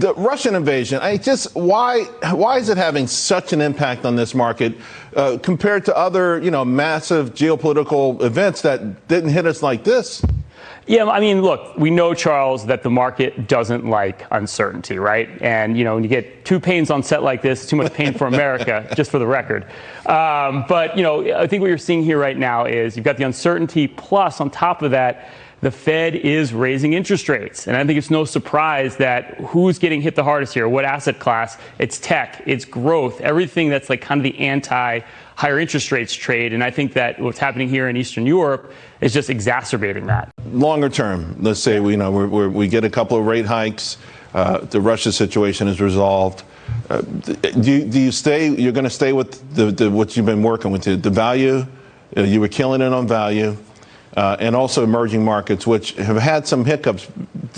the Russian invasion, I just why why is it having such an impact on this market uh, compared to other you know massive geopolitical events that didn't hit us like this? Yeah, I mean, look, we know, Charles, that the market doesn't like uncertainty, right? And, you know, when you get two Paynes on set like this, too much Payne for America, just for the record. Um, but, you know, I think what you're seeing here right now is you've got the uncertainty, plus on top of that, the Fed is raising interest rates. And I think it's no surprise that who's getting hit the hardest here, what asset class? It's tech, it's growth, everything that's like kind of the anti higher interest rates trade. And I think that what's happening here in Eastern Europe is just exacerbating that. Longer term, let's say we, you know, we're, we're, we get a couple of rate hikes, uh, the Russia situation is resolved. Uh, do, you, do you stay? You're going to stay with the, the, what you've been working with, the, the value. Uh, you were killing it on value uh, and also emerging markets, which have had some hiccups.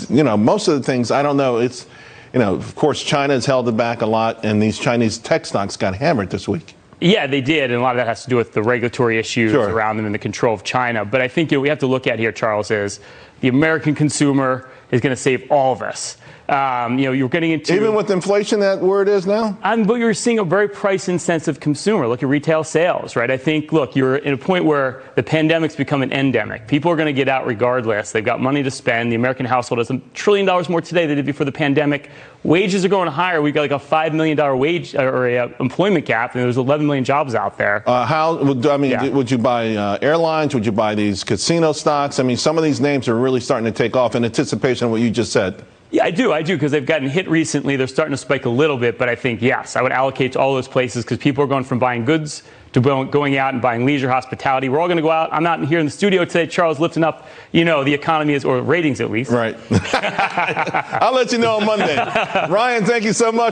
You know, most of the things, I don't know, it's, you know, of course, China has held it back a lot, and these Chinese tech stocks got hammered this week. Yeah, they did, and a lot of that has to do with the regulatory issues sure. around them and the control of China. But I think you know, we have to look at here, Charles, is the American consumer is going to save all of us. Um, you know, you're getting into even with inflation that where it is now. Um, but you're seeing a very price insensitive consumer. Look at retail sales, right? I think look, you're in a point where the pandemic's become an endemic. People are going to get out regardless. They've got money to spend. The American household has a trillion dollars more today than it did before the pandemic. Wages are going higher. We've got like a five million dollar wage or a, uh, employment gap, and there's 11 million jobs out there. Uh, how would I mean? Yeah. Would you buy uh, airlines? Would you buy these casino stocks? I mean, some of these names are really starting to take off in anticipation of what you just said. Yeah, I do. I do because they've gotten hit recently. They're starting to spike a little bit, but I think, yes, I would allocate to all those places because people are going from buying goods to going out and buying leisure hospitality. We're all going to go out. I'm not here in the studio today, Charles, lifting up, you know, the economy is, or ratings at least. Right. I'll let you know on Monday. Ryan, thank you so much.